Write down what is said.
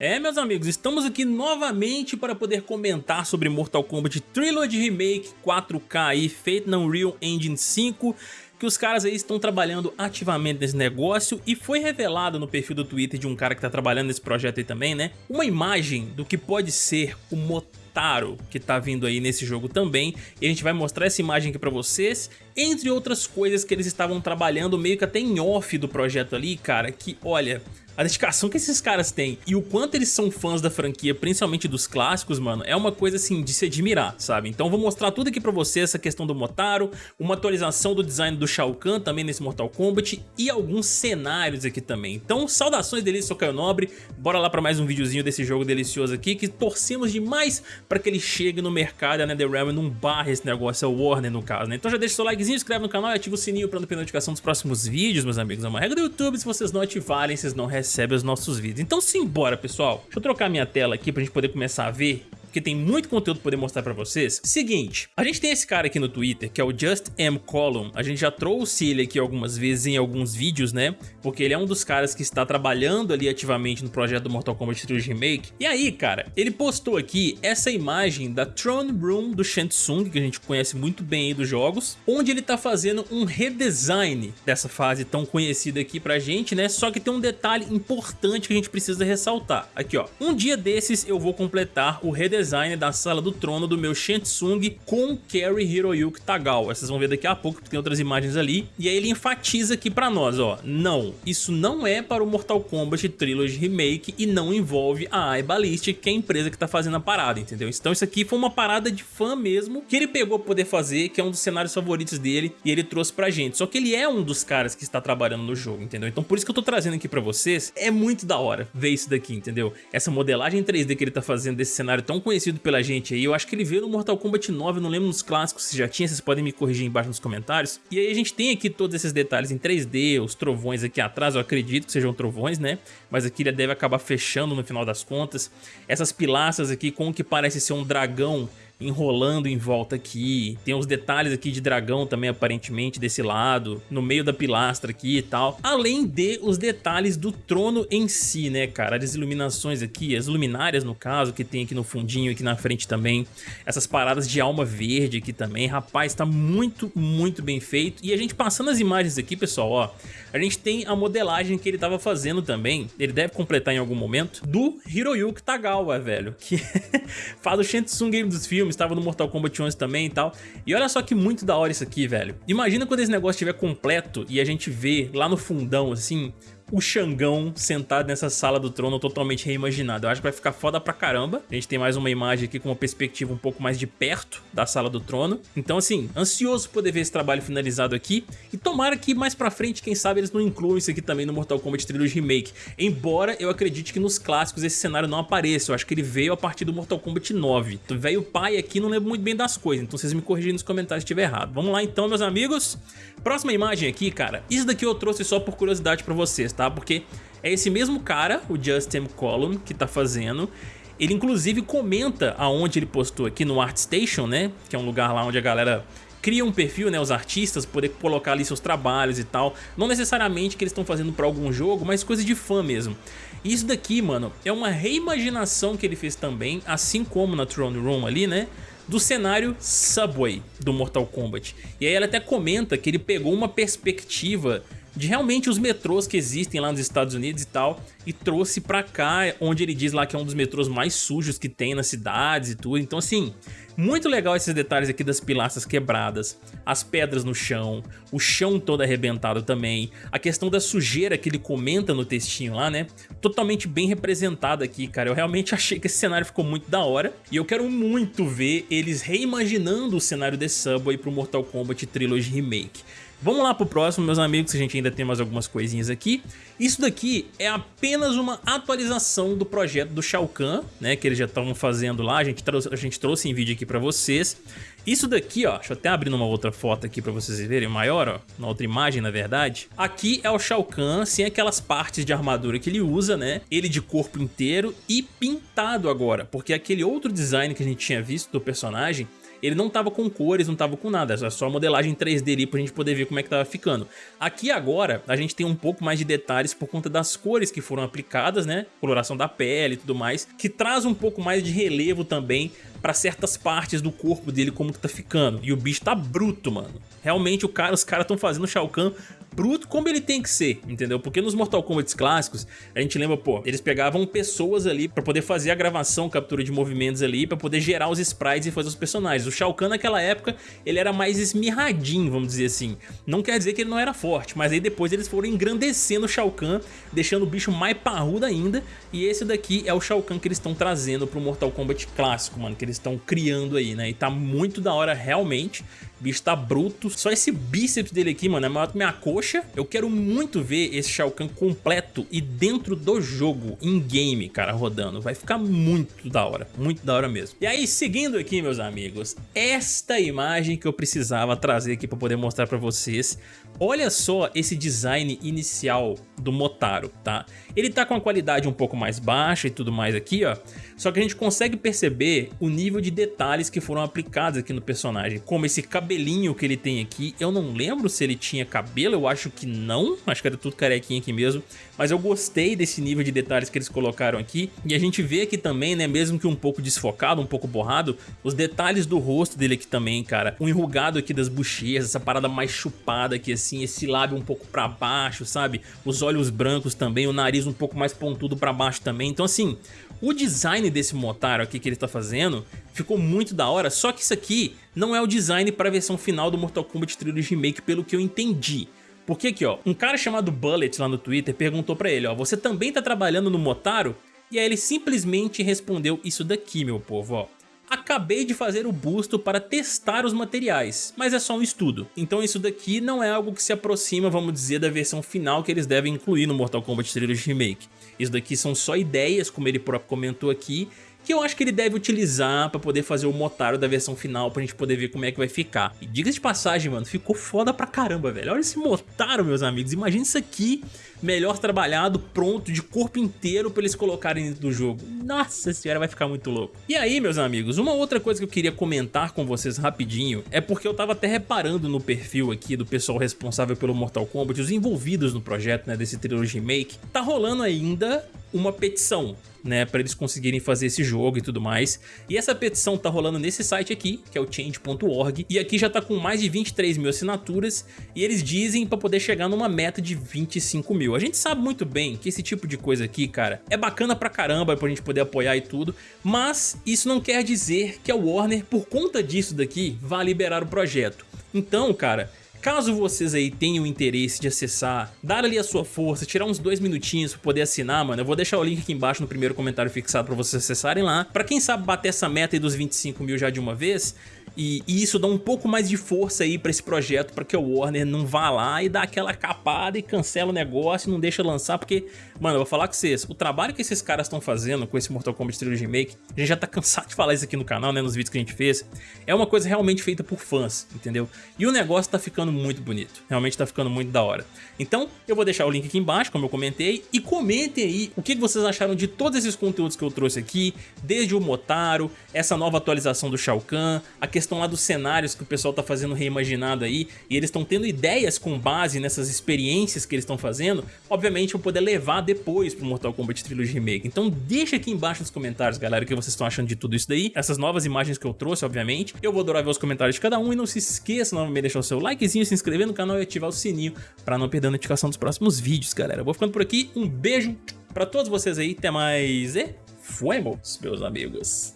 É, meus amigos, estamos aqui novamente para poder comentar sobre Mortal Kombat Trilogy Remake 4K aí, feito na Unreal Engine 5, que os caras aí estão trabalhando ativamente nesse negócio e foi revelado no perfil do Twitter de um cara que está trabalhando nesse projeto aí também, né? Uma imagem do que pode ser o Motaro que tá vindo aí nesse jogo também e a gente vai mostrar essa imagem aqui pra vocês, entre outras coisas que eles estavam trabalhando meio que até em off do projeto ali, cara, que olha a dedicação que esses caras têm e o quanto eles são fãs da franquia, principalmente dos clássicos, mano, é uma coisa assim de se admirar, sabe? Então vou mostrar tudo aqui pra você, essa questão do Motaro, uma atualização do design do Shao Kahn também nesse Mortal Kombat e alguns cenários aqui também. Então saudações delícias, sou Caio Nobre, bora lá pra mais um videozinho desse jogo delicioso aqui, que torcemos demais pra que ele chegue no mercado, a NetherRealm não barre esse negócio, é o Warner no caso, né? Então já deixa seu likezinho, inscreve no canal e ativa o sininho pra não perder notificação dos próximos vídeos, meus amigos. É uma regra do YouTube, se vocês não ativarem, vocês não recebem recebe os nossos vídeos. Então simbora, pessoal. Deixa eu trocar minha tela aqui pra gente poder começar a ver porque tem muito conteúdo pra poder mostrar pra vocês. Seguinte, a gente tem esse cara aqui no Twitter, que é o Just M. Column. A gente já trouxe ele aqui algumas vezes em alguns vídeos, né? Porque ele é um dos caras que está trabalhando ali ativamente no projeto do Mortal Kombat 3 Remake. E aí, cara, ele postou aqui essa imagem da Throne Room do Shang que a gente conhece muito bem aí dos jogos, onde ele tá fazendo um redesign dessa fase tão conhecida aqui pra gente, né? Só que tem um detalhe importante que a gente precisa ressaltar. Aqui, ó. Um dia desses eu vou completar o redesign design da sala do trono do meu Shansung com Kerry Hiroyuki Tagawa. Vocês vão ver daqui a pouco que tem outras imagens ali. E aí ele enfatiza aqui pra nós, ó. Não, isso não é para o Mortal Kombat Trilogy Remake e não envolve a iBallistic, que é a empresa que tá fazendo a parada, entendeu? Então isso aqui foi uma parada de fã mesmo, que ele pegou pra poder fazer, que é um dos cenários favoritos dele, e ele trouxe pra gente. Só que ele é um dos caras que está trabalhando no jogo, entendeu? Então por isso que eu tô trazendo aqui pra vocês, é muito da hora ver isso daqui, entendeu? Essa modelagem 3D que ele tá fazendo desse cenário tão conhecido pela gente aí. Eu acho que ele veio no Mortal Kombat 9, não lembro nos clássicos se já tinha, vocês podem me corrigir embaixo nos comentários. E aí a gente tem aqui todos esses detalhes em 3D, os trovões aqui atrás, eu acredito que sejam trovões, né? Mas aqui ele deve acabar fechando no final das contas. Essas pilastras aqui com o que parece ser um dragão enrolando em volta aqui. Tem uns detalhes aqui de dragão também, aparentemente, desse lado, no meio da pilastra aqui e tal. Além de os detalhes do trono em si, né, cara? As iluminações aqui, as luminárias, no caso, que tem aqui no fundinho, aqui na frente também. Essas paradas de alma verde aqui também. Rapaz, tá muito, muito bem feito. E a gente passando as imagens aqui, pessoal, ó, a gente tem a modelagem que ele tava fazendo também, ele deve completar em algum momento, do Hiroyuki Tagawa, velho, que faz o Shansung Game dos filmes, estava no Mortal Kombat 11 também e tal. E olha só que muito da hora isso aqui, velho. Imagina quando esse negócio estiver completo e a gente vê lá no fundão, assim, o Xangão sentado nessa sala do trono totalmente reimaginado. Eu acho que vai ficar foda pra caramba. A gente tem mais uma imagem aqui com uma perspectiva um pouco mais de perto da sala do trono. Então assim, ansioso poder ver esse trabalho finalizado aqui. E tomara que mais pra frente, quem sabe, eles não incluam isso aqui também no Mortal Kombat Trilogy Remake. Embora eu acredite que nos clássicos esse cenário não apareça. Eu acho que ele veio a partir do Mortal Kombat 9. Então, velho pai aqui não lembro muito bem das coisas. Então vocês me corrigem nos comentários se estiver errado. Vamos lá então, meus amigos. Próxima imagem aqui, cara. Isso daqui eu trouxe só por curiosidade pra vocês, tá? Porque é esse mesmo cara, o Justin Column, que tá fazendo. Ele inclusive comenta aonde ele postou aqui no ArtStation, né? Que é um lugar lá onde a galera cria um perfil, né, os artistas, poder colocar ali seus trabalhos e tal. Não necessariamente que eles estão fazendo para algum jogo, mas coisa de fã mesmo. E isso daqui, mano, é uma reimaginação que ele fez também, assim como na Throne Room ali, né? do cenário Subway do Mortal Kombat. E aí ele até comenta que ele pegou uma perspectiva de realmente os metrôs que existem lá nos Estados Unidos e tal, e trouxe pra cá, onde ele diz lá que é um dos metrôs mais sujos que tem nas cidades e tudo. Então assim, muito legal esses detalhes aqui das pilastras quebradas, as pedras no chão, o chão todo arrebentado também, a questão da sujeira que ele comenta no textinho lá, né? Totalmente bem representado aqui, cara. Eu realmente achei que esse cenário ficou muito da hora e eu quero muito ver eles reimaginando o cenário de Subway pro Mortal Kombat Trilogy Remake. Vamos lá pro próximo, meus amigos, a gente ainda tem mais algumas coisinhas aqui. Isso daqui é apenas uma atualização do projeto do Shao Kahn, né, que eles já estavam fazendo lá, a gente, trouxe, a gente trouxe em vídeo aqui pra vocês. Isso daqui, ó, deixa eu até abrir numa outra foto aqui pra vocês verem maior, ó, na outra imagem, na verdade. Aqui é o Shao Kahn, sem aquelas partes de armadura que ele usa, né, ele de corpo inteiro e pintado agora, porque aquele outro design que a gente tinha visto do personagem ele não tava com cores, não tava com nada, era só modelagem 3D ali pra gente poder ver como é que tava ficando. Aqui agora, a gente tem um pouco mais de detalhes por conta das cores que foram aplicadas, né? Coloração da pele e tudo mais, que traz um pouco mais de relevo também pra certas partes do corpo dele como que tá ficando. E o bicho tá bruto, mano. Realmente o cara, os caras estão fazendo o Shao Kahn bruto como ele tem que ser, entendeu? Porque nos Mortal Kombat clássicos, a gente lembra, pô, eles pegavam pessoas ali pra poder fazer a gravação, captura de movimentos ali, pra poder gerar os sprites e fazer os personagens. O Shao Kahn naquela época, ele era mais esmirradinho, vamos dizer assim. Não quer dizer que ele não era forte, mas aí depois eles foram engrandecendo o Shao Kahn, deixando o bicho mais parrudo ainda, e esse daqui é o Shao Kahn que eles estão trazendo pro Mortal Kombat clássico, mano, que eles estão criando aí, né? E tá muito da hora realmente. O bicho tá bruto. Só esse bíceps dele aqui, mano, é maior que minha coxa. Eu quero muito ver esse Shao Kahn completo e dentro do jogo, em game, cara, rodando. Vai ficar muito da hora, muito da hora mesmo. E aí, seguindo aqui, meus amigos, esta imagem que eu precisava trazer aqui pra poder mostrar pra vocês. Olha só esse design inicial do Motaro, tá? Ele tá com a qualidade um pouco mais baixa e tudo mais aqui, ó. Só que a gente consegue perceber o nível de detalhes que foram aplicados aqui no personagem. Como esse cabelinho que ele tem aqui. Eu não lembro se ele tinha cabelo, eu acho que não. Acho que era tudo carequinha aqui mesmo. Mas eu gostei desse nível de detalhes que eles colocaram aqui. E a gente vê aqui também, né, mesmo que um pouco desfocado, um pouco borrado, os detalhes do rosto dele aqui também, cara. O enrugado aqui das bochechas, essa parada mais chupada aqui assim, esse lábio um pouco pra baixo, sabe? Os olhos brancos também, o nariz um pouco mais pontudo pra baixo também. Então assim, o design desse Motaro aqui que ele está fazendo ficou muito da hora, só que isso aqui não é o design para a versão final do Mortal Kombat Trilogy Remake, pelo que eu entendi. Porque aqui, ó, um cara chamado Bullet lá no Twitter perguntou pra ele, ó, você também tá trabalhando no Motaro? E aí ele simplesmente respondeu isso daqui, meu povo, ó. Acabei de fazer o busto para testar os materiais, mas é só um estudo. Então isso daqui não é algo que se aproxima, vamos dizer, da versão final que eles devem incluir no Mortal Kombat Trilogy Remake. Isso daqui são só ideias, como ele próprio comentou aqui, que eu acho que ele deve utilizar pra poder fazer o Motaro da versão final pra gente poder ver como é que vai ficar. E diga de passagem, mano, ficou foda pra caramba, velho. Olha esse Motaro, meus amigos. Imagina isso aqui, melhor trabalhado, pronto, de corpo inteiro pra eles colocarem dentro do jogo. Nossa senhora, vai ficar muito louco. E aí, meus amigos, uma outra coisa que eu queria comentar com vocês rapidinho é porque eu tava até reparando no perfil aqui do pessoal responsável pelo Mortal Kombat, os envolvidos no projeto, né, desse Trilogy Remake, tá rolando ainda uma petição né, para eles conseguirem fazer esse jogo e tudo mais. E essa petição tá rolando nesse site aqui, que é o change.org, e aqui já tá com mais de 23 mil assinaturas, e eles dizem para poder chegar numa meta de 25 mil. A gente sabe muito bem que esse tipo de coisa aqui, cara, é bacana pra caramba pra gente poder apoiar e tudo, mas isso não quer dizer que a Warner, por conta disso daqui, vá liberar o projeto. Então, cara, Caso vocês aí tenham interesse de acessar, dar ali a sua força, tirar uns dois minutinhos pra poder assinar, mano, eu vou deixar o link aqui embaixo no primeiro comentário fixado pra vocês acessarem lá. Pra quem sabe bater essa meta aí dos 25 mil já de uma vez, e, e, isso dá um pouco mais de força aí pra esse projeto, pra que o Warner não vá lá e dá aquela capada e cancela o negócio e não deixa lançar, porque, mano, eu vou falar com vocês, o trabalho que esses caras estão fazendo com esse Mortal Kombat Trilogy Remake, a gente já tá cansado de falar isso aqui no canal, né, nos vídeos que a gente fez, é uma coisa realmente feita por fãs, entendeu? E o negócio tá ficando muito bonito, realmente tá ficando muito da hora. Então, eu vou deixar o link aqui embaixo, como eu comentei, e comentem aí o que vocês acharam de todos esses conteúdos que eu trouxe aqui, desde o Motaro, essa nova atualização do Shao Kahn, a questão questão lá dos cenários que o pessoal tá fazendo reimaginado aí, e eles estão tendo ideias com base nessas experiências que eles estão fazendo, obviamente eu poder levar depois pro Mortal Kombat Trilogy Remake. Então deixa aqui embaixo nos comentários, galera, o que vocês estão achando de tudo isso daí, essas novas imagens que eu trouxe, obviamente. Eu vou adorar ver os comentários de cada um, e não se esqueça novamente de deixar o seu likezinho, se inscrever no canal e ativar o sininho pra não perder a notificação dos próximos vídeos, galera. Eu vou ficando por aqui, um beijo pra todos vocês aí, até mais e fuemos, meus amigos.